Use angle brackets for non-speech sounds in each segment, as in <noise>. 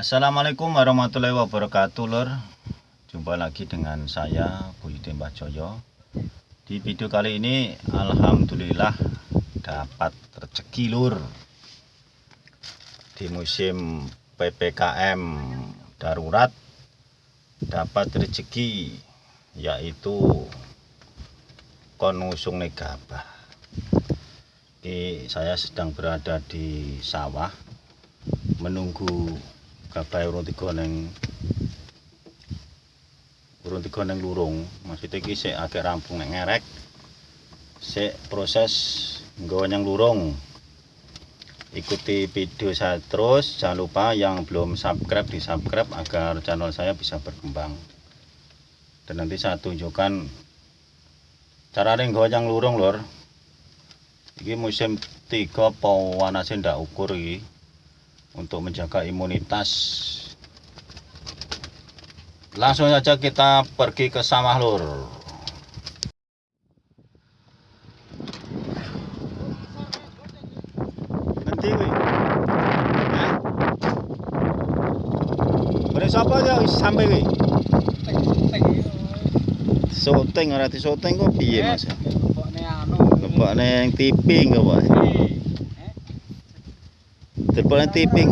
Assalamualaikum warahmatullahi wabarakatuh lor Jumpa lagi dengan saya Budi Mbah Joyo. Di video kali ini Alhamdulillah Dapat rezeki lur. Di musim PPKM Darurat Dapat rezeki Yaitu Konusung negabah. Ini saya sedang berada di sawah menunggu gabah urung tiga neng urung tiga neng lurung. Maksudnya iki sik agak rampung neng ngerek. Sik proses nggawa yang lurung. Ikuti video saya terus jangan lupa yang belum subscribe di subscribe agar channel saya bisa berkembang. Dan nanti saya tunjukkan cara nggawa yang lurung lor ini musim tiga pawanasnya ndak ukur ini untuk menjaga imunitas. Langsung saja kita pergi ke sawah lur. Siapa aja sampai wih Soteng ora soteng kok piye Mas? Lebokne yang tiping kok, Pak. Telepon tiping.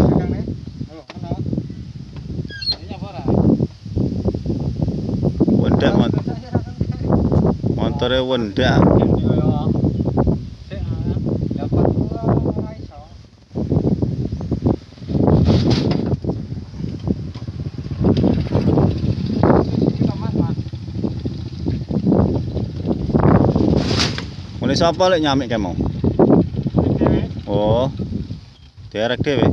Wendak mont montore wendak. Mulai sapa lek nyamik kemo? Oh. తయారక్టేవే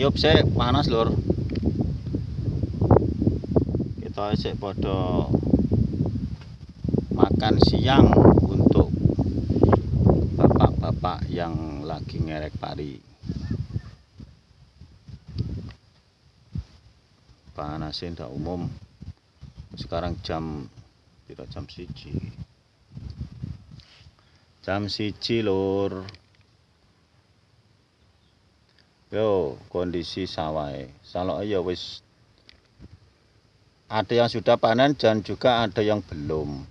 Ngiyup sik panas lur. Kita sik padha makan siang untuk bapak-bapak yang lagi ngerek pari. Panasin ndak umum. Sekarang jam tidak jam siji jam siji lur yo kondisi sawah salok ya wis ada yang sudah panen dan juga ada yang belum.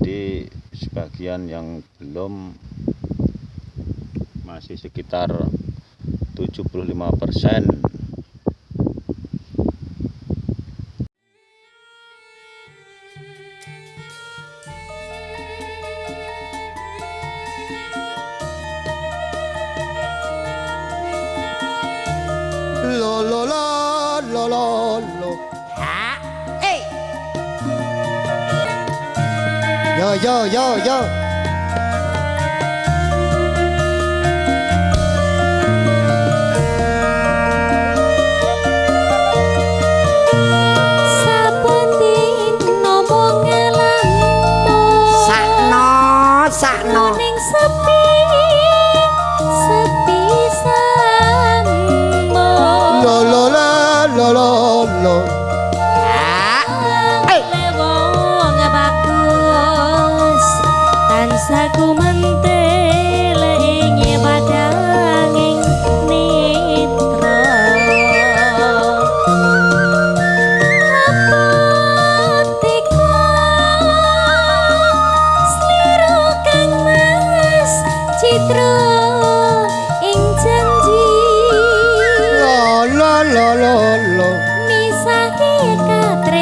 Jadi sebagian yang belum masih sekitar 75 persen lo lo lo lo lo lo Ha? Eh, yo yo yo yo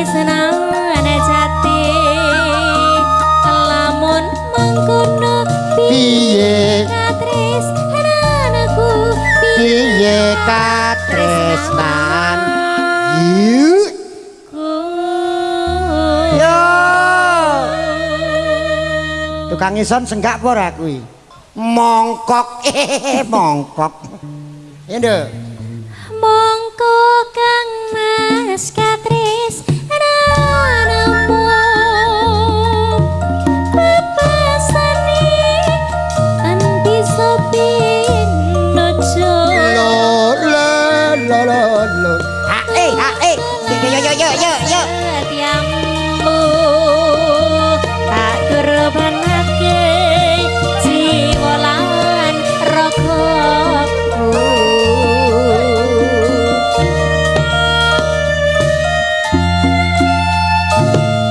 senangan jati. Lamun mengkono piye? katres anakku piye? Katres nan yo! Tukang ison senggak apa por kuwi? Mongkok. <laughs> Eh mongkok. Ya mongkok kang mas katres la la lo. Ha eh, ha eh. Yo yo yo yo yo yo. Setiammu tak kurbanake jiwa lan ragaku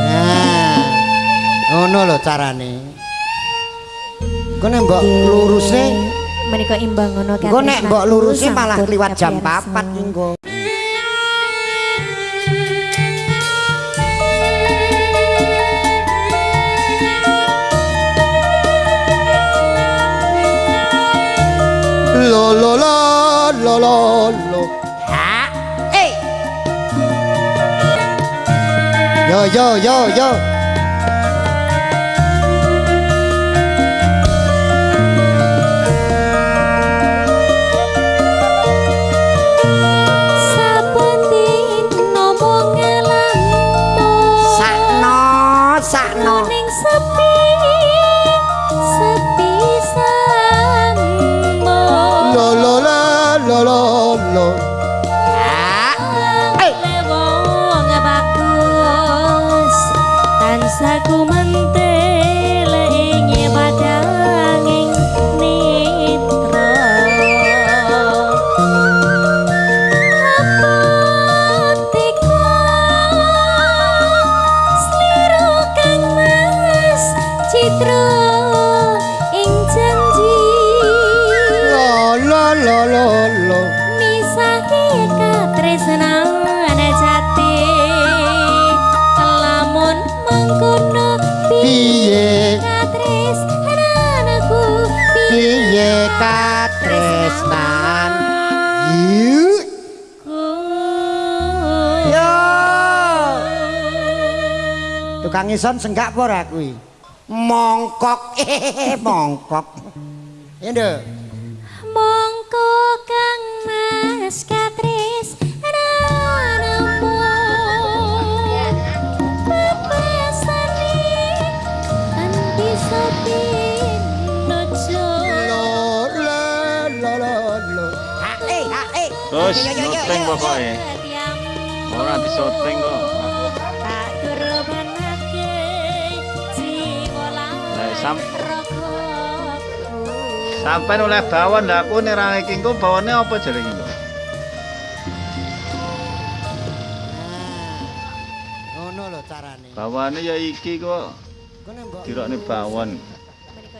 Nah. Ngono lho carane. Kene mbok luruse, menika imbang ngono engko nek mbok luruse malah kliwat jam 4 engko. Lo lo lo lo lo lo. Ha hey, Yo yo yo yo. Tukang ison senggak apa ora kuwi? Mongkok, <laughs> eh mongkok. Ya nduk. Mongko kang mas katris. Bebasani anti sopin nojo. Lo la sam- Sampai oleh bawon lah aku nih ra iki engko bawane apa? Ngono lho carane. Bawane ya iki kok mbok dirokne bawon. Menika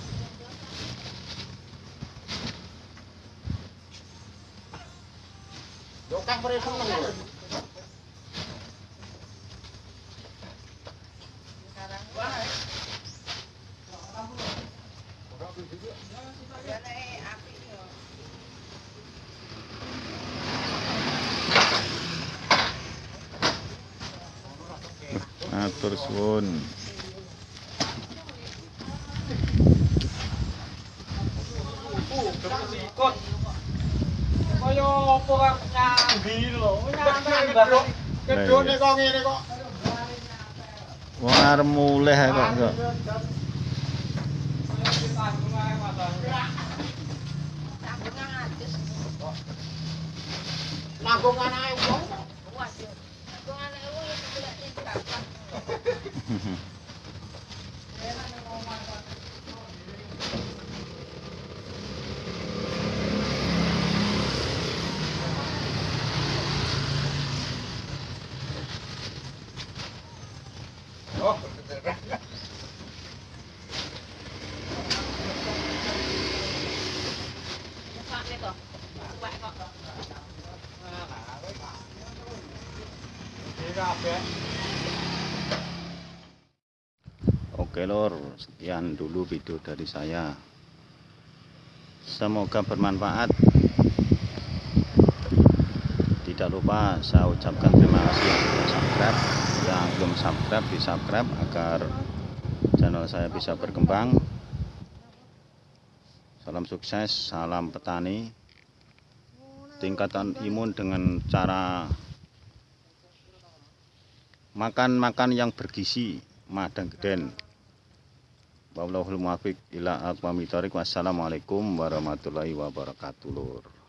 Terus kok. Kedone kok ngene kok. Wong arep mulih ae kok. kok. Nanggung anake wong. <laughs> Oke lor, sekian dulu video dari saya. Semoga bermanfaat. Tidak lupa saya ucapkan terima kasih yang sudah subscribe. Yang belum subscribe di subscribe agar channel saya bisa berkembang. Salam sukses, salam petani. Tingkatan imun dengan cara makan-makan yang bergizi, madang geden. Wallahul muwaffiq ila aqwamit thoriq. Wassalamualaikum warahmatullahi wabarakatuh.